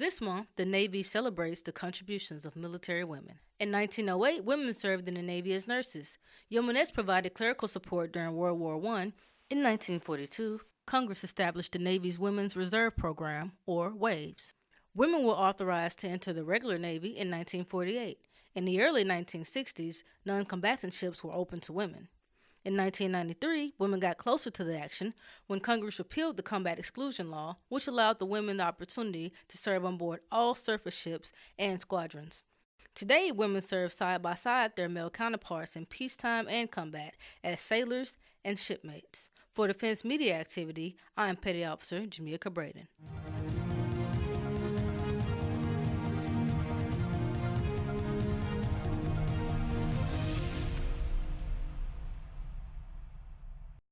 This month, the Navy celebrates the contributions of military women. In 1908, women served in the Navy as nurses. Yeomanettes provided clerical support during World War I. In 1942, Congress established the Navy's Women's Reserve Program, or WAVES. Women were authorized to enter the regular Navy in 1948. In the early 1960s, non combatant ships were open to women. In 1993, women got closer to the action when Congress repealed the combat exclusion law, which allowed the women the opportunity to serve on board all surface ships and squadrons. Today, women serve side by side their male counterparts in peacetime and combat as sailors and shipmates. For Defense Media Activity, I am Petty Officer Jamia Cabraden.